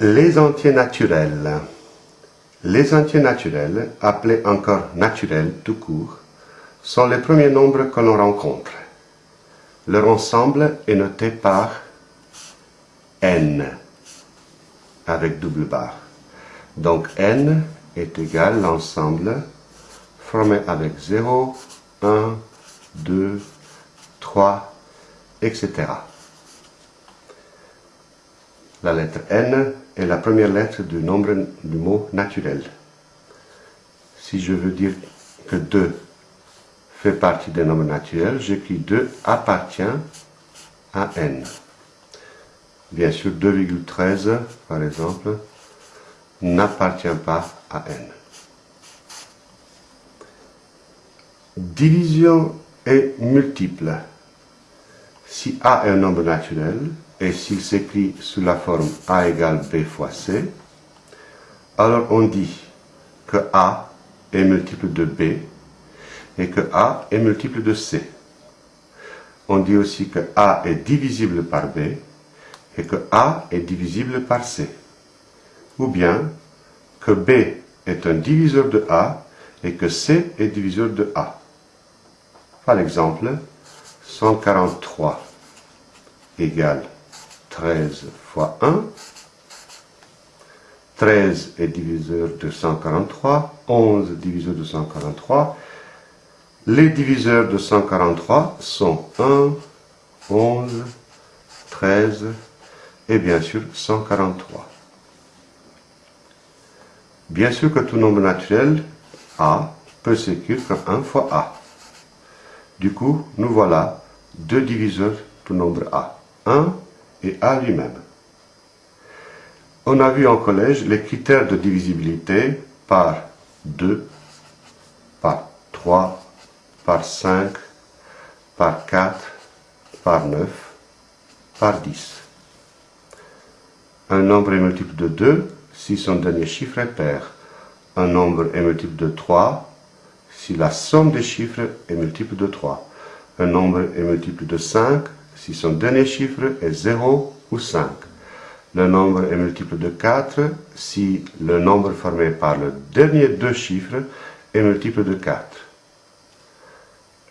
Les entiers naturels. Les entiers naturels, appelés encore naturels tout court, sont les premiers nombres que l'on rencontre. Leur ensemble est noté par n, avec double barre. Donc n est égal à l'ensemble formé avec 0, 1, 2, 3, etc. La lettre n est la première lettre du nombre du mot naturel. Si je veux dire que 2 fait partie des nombres naturels, j'écris 2 appartient à n. Bien sûr, 2,13, par exemple, n'appartient pas à n. Division est multiple. Si a est un nombre naturel, et s'il s'écrit sous la forme a égale b fois c, alors on dit que a est multiple de b et que a est multiple de c. On dit aussi que a est divisible par b et que a est divisible par c. Ou bien que b est un diviseur de a et que c est diviseur de a. Par exemple, 143 égale 13 fois 1. 13 est diviseur de 143, 11 diviseur de 143. Les diviseurs de 143 sont 1, 11, 13 et bien sûr 143. Bien sûr que tout nombre naturel, A, peut s'écrire comme 1 fois A. Du coup, nous voilà deux diviseurs du nombre A. 1 et A lui-même. On a vu en collège les critères de divisibilité par 2, par 3, par 5, par 4, par 9, par 10. Un nombre est multiple de 2 si son dernier chiffre est pair. Un nombre est multiple de 3 si la somme des chiffres est multiple de 3. Un nombre est multiple de 5 si son dernier chiffre est 0 ou 5. Le nombre est multiple de 4 si le nombre formé par le dernier deux chiffres est multiple de 4.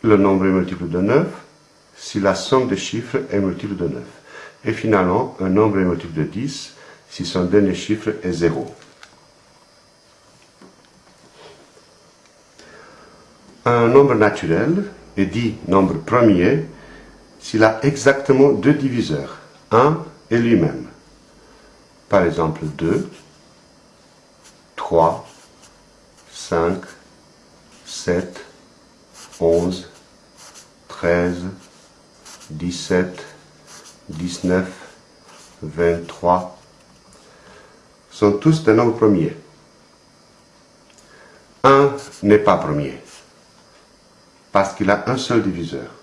Le nombre est multiple de 9 si la somme des chiffres est multiple de 9. Et finalement, un nombre est multiple de 10 si son dernier chiffre est 0. Un nombre naturel est dit nombre premier s'il a exactement deux diviseurs, 1 et lui-même. Par exemple 2, 3, 5, 7, 11, 13, 17, 19, 23 sont tous des nombres premiers. 1 n'est pas premier, parce qu'il a un seul diviseur.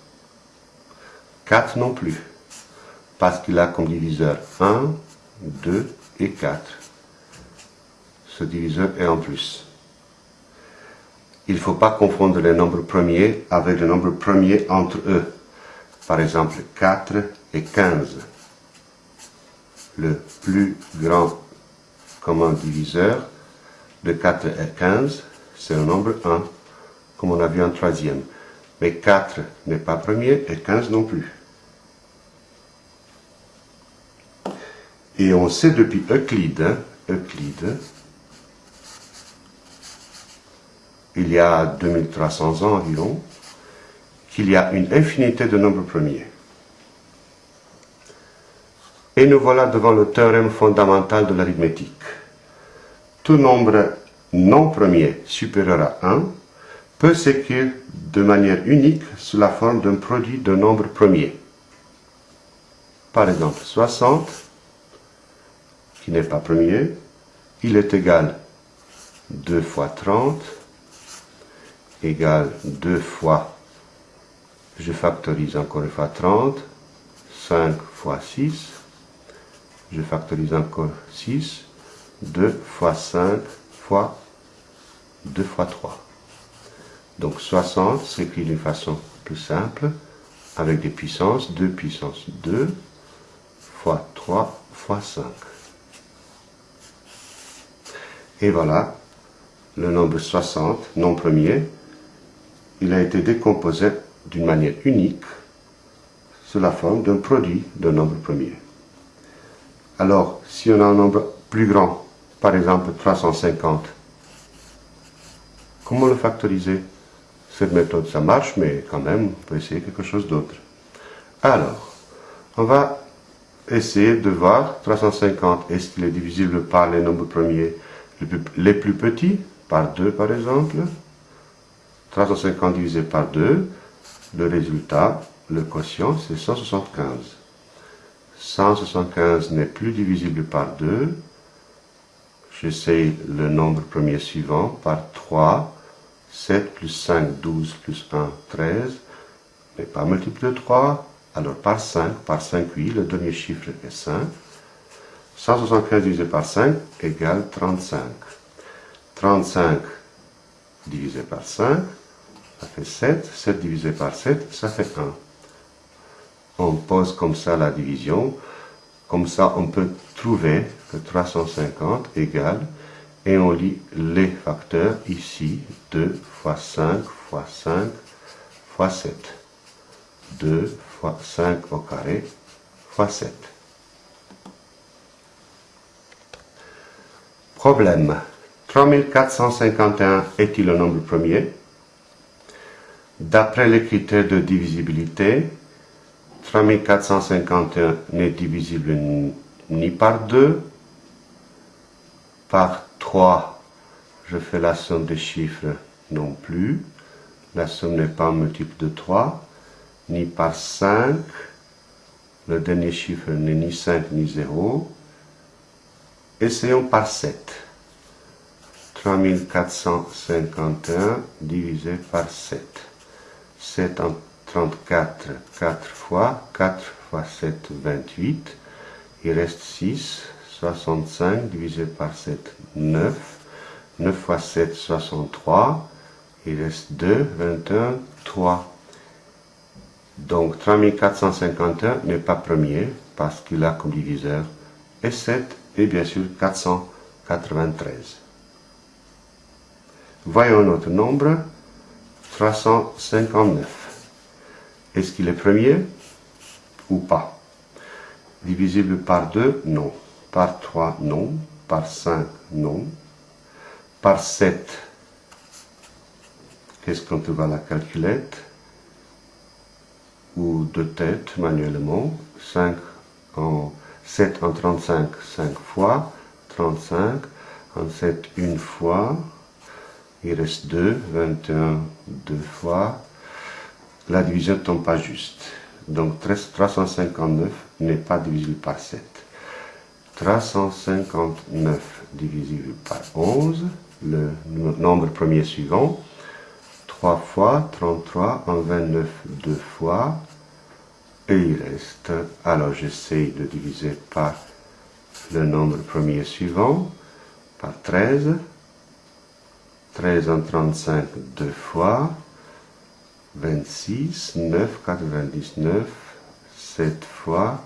4 non plus, parce qu'il a comme diviseur 1, 2 et 4. Ce diviseur est en plus. Il ne faut pas confondre les nombres premiers avec les nombres premiers entre eux. Par exemple, 4 et 15. Le plus grand commun diviseur de 4 et 15, c'est le nombre 1, comme on a vu en troisième. Mais 4 n'est pas premier et 15 non plus. Et on sait depuis Euclide, hein, Euclide, il y a 2300 ans environ, qu'il y a une infinité de nombres premiers. Et nous voilà devant le théorème fondamental de l'arithmétique. Tout nombre non premier supérieur à 1 peut s'écrire de manière unique sous la forme d'un produit de nombres premiers. Par exemple, 60 qui n'est pas premier, il est égal 2 fois 30 égale 2 fois, je factorise encore une fois 30, 5 fois 6, je factorise encore 6, 2 fois 5 fois 2 fois 3. Donc 60 s'écrit d'une façon plus simple, avec des puissances, 2 puissance 2, fois 3, fois 5. Et voilà, le nombre 60, non premier, il a été décomposé d'une manière unique sous la forme d'un produit d'un nombre premier. Alors, si on a un nombre plus grand, par exemple 350, comment le factoriser? Cette méthode, ça marche, mais quand même, on peut essayer quelque chose d'autre. Alors, on va essayer de voir 350, est-ce qu'il est divisible par les nombres premiers? Les plus petits, par 2 par exemple 350 divisé par 2, le résultat, le quotient, c'est 175. 175 n'est plus divisible par 2. J'essaye le nombre premier suivant par 3. 7 plus 5, 12 plus 1, 13. N'est pas multiple de 3. Alors par 5, par 5, oui, le dernier chiffre est 5. 175 divisé par 5 égale 35. 35 divisé par 5, ça fait 7. 7 divisé par 7, ça fait 1. On pose comme ça la division. Comme ça, on peut trouver que 350 égale, et on lit les facteurs ici, 2 fois 5 fois 5 fois 7. 2 fois 5 au carré fois 7. Problème. 3451 est-il le nombre premier? D'après les critères de divisibilité, 3451 n'est divisible ni par 2, par 3, je fais la somme des chiffres non plus, la somme n'est pas multiple de 3, ni par 5, le dernier chiffre n'est ni 5 ni 0, essayons par 7. 3451 divisé par 7. 7 en 34, 4 fois, 4 fois 7, 28. Il reste 6, 65 divisé par 7, 9. 9 fois 7, 63. Il reste 2, 21, 3. Donc 3451 n'est pas premier parce qu'il a comme diviseur et 7 et bien sûr 493. Voyons notre nombre, 359. Est-ce qu'il est premier ou pas? Divisible par 2 Non. Par 3 Non. Par 5 Non. Par 7, qu'est-ce qu'on trouve à la calculette? Ou de tête manuellement 5 en 7 en 35, 5 fois. 35 en 7 une fois. Il reste 2, 21 deux fois. La division ne tombe pas juste. Donc 359 n'est pas divisible par 7. 359 divisible par 11, le nombre premier suivant. 3 fois 33 en 29 deux fois. Et il reste, alors j'essaye de diviser par le nombre premier suivant, par 13. 13 en 35 deux fois, 26, 9, 99, 7 fois,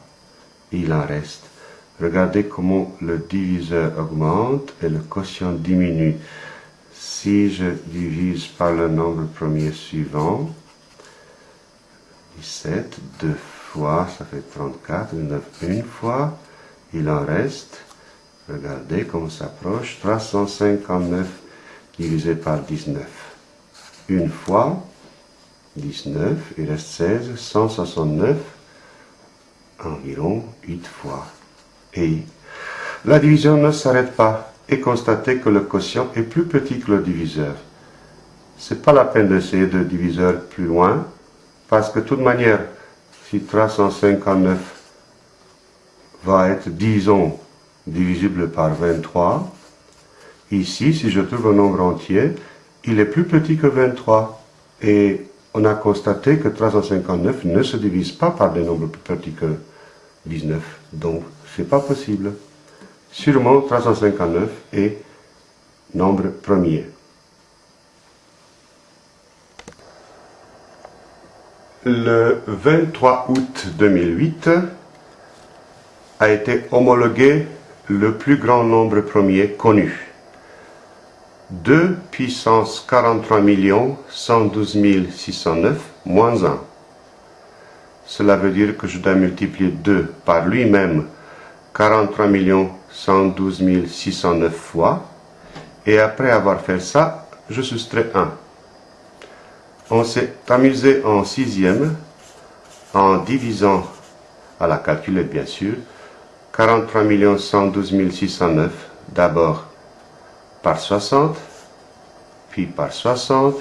il en reste. Regardez comment le diviseur augmente et le quotient diminue. Si je divise par le nombre premier suivant, 17, deux fois, ça fait 34, 9 une fois, il en reste, regardez comment ça s'approche, 359 divisé par 19. Une fois, 19, il reste 16, 169, environ 8 fois. Et la division ne s'arrête pas et constatez que le quotient est plus petit que le diviseur. C'est pas la peine d'essayer de diviseur plus loin, parce que de toute manière, si 359 va être, disons, divisible par 23, Ici, si je trouve un nombre entier, il est plus petit que 23. Et on a constaté que 359 ne se divise pas par des nombres plus petits que 19. Donc, c'est pas possible. Sûrement, 359 est nombre premier. Le 23 août 2008 a été homologué le plus grand nombre premier connu. 2 puissance 43 112 609 moins 1. Cela veut dire que je dois multiplier 2 par lui-même 43 112 609 fois. Et après avoir fait ça, je soustrais 1. On s'est amusé en sixième en divisant à la calculette bien sûr 43 112 609 d'abord par 60, puis par 60,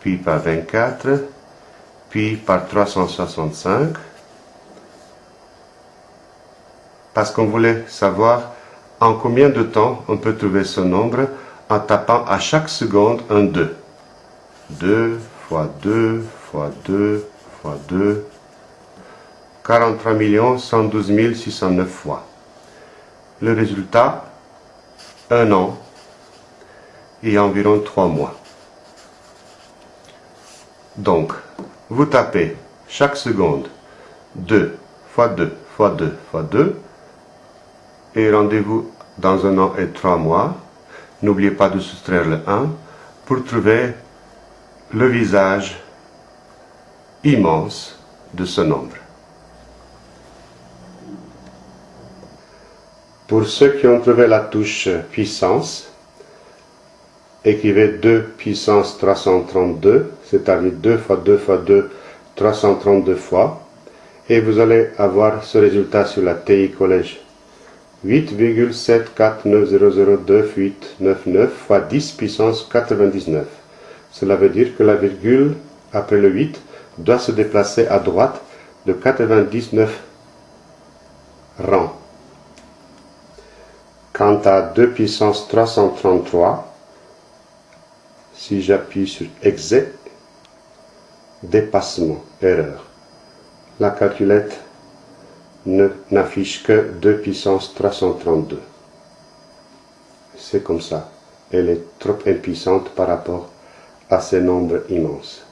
puis par 24, puis par 365, parce qu'on voulait savoir en combien de temps on peut trouver ce nombre en tapant à chaque seconde un 2. 2 fois 2 fois 2 fois 2, 43 112 609 fois. Le résultat, un an et environ 3 mois. Donc, vous tapez chaque seconde 2 fois 2 fois 2 fois 2 et rendez-vous dans un an et 3 mois. N'oubliez pas de soustraire le 1 pour trouver le visage immense de ce nombre. Pour ceux qui ont trouvé la touche puissance, écrivez 2 puissance 332, c'est-à-dire 2 fois 2 fois 2, 332 fois, et vous allez avoir ce résultat sur la TI Collège. 8,7490029899 fois 10 puissance 99. Cela veut dire que la virgule après le 8 doit se déplacer à droite de 99 rangs. Quant à 2 puissance 333, si j'appuie sur exit, dépassement, erreur. La calculette n'affiche que 2 puissance 332. C'est comme ça. Elle est trop impuissante par rapport à ces nombres immenses.